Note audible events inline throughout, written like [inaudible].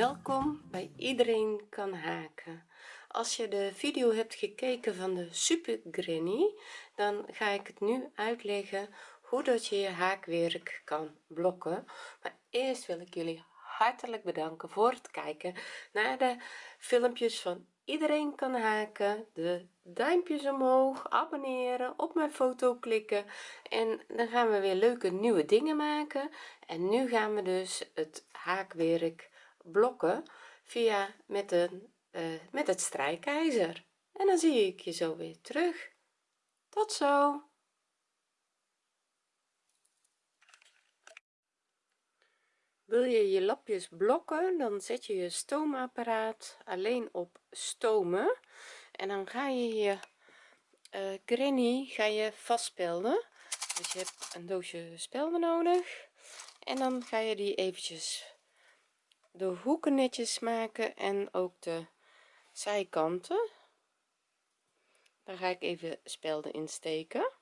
welkom bij iedereen kan haken. Als je de video hebt gekeken van de super granny dan ga ik het nu uitleggen hoe dat je je haakwerk kan blokken. Maar eerst wil ik jullie hartelijk bedanken voor het kijken naar de filmpjes van iedereen kan haken. De duimpjes omhoog abonneren op mijn foto klikken. En dan gaan we weer leuke nieuwe dingen maken. En nu gaan we dus het haakwerk blokken via met een uh, met het strijkijzer. En dan zie ik je zo weer terug. Tot zo. Wil je je lapjes blokken dan zet je je stoomapparaat alleen op stomen. En dan ga je je uh, granny ga je vastspelden. Dus je hebt een doosje spelden nodig. En dan ga je die eventjes de hoeken netjes maken en ook de zijkanten. Daar ga ik even spelden insteken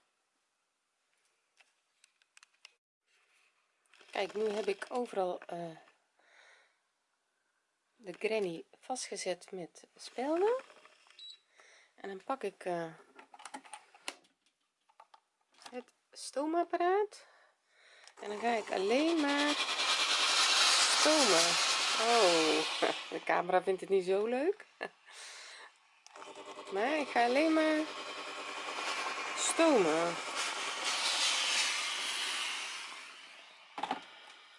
kijk nu heb ik overal uh, de granny vastgezet met spelden. En dan pak ik uh, het stoomapparaat. En dan ga ik alleen maar stomen oh [laughs] de camera vindt het niet zo leuk. [laughs] Maar ik ga alleen maar stomen.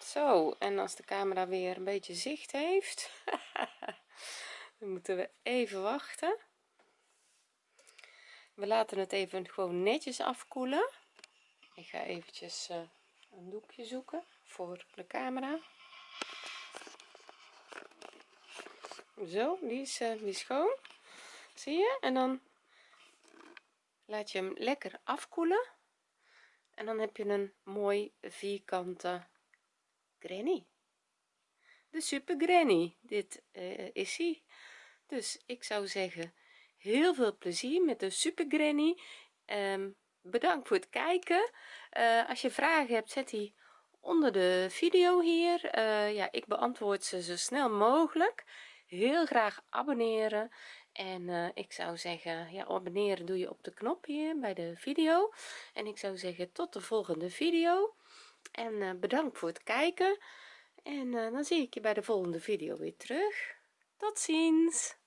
Zo en als de camera weer een beetje zicht heeft [laughs] dan moeten we even wachten. We laten het even gewoon netjes afkoelen. Ik ga eventjes uh, een doekje zoeken voor de camera zo die is, uh, die is schoon. Zie je? En dan laat je hem lekker afkoelen. En dan heb je een mooi vierkante granny. De super granny dit uh, is hij. Dus ik zou zeggen heel veel plezier met de super granny um, bedankt voor het kijken. Uh, als je vragen hebt zet die onder de video hier. Ja ik beantwoord ze zo snel mogelijk heel graag abonneren. En uh, ik zou zeggen ja abonneren doe je op de knop hier bij de video. En ik zou zeggen tot de volgende video. En uh, bedankt voor het kijken. En uh, dan zie ik je bij de volgende video weer terug. Tot ziens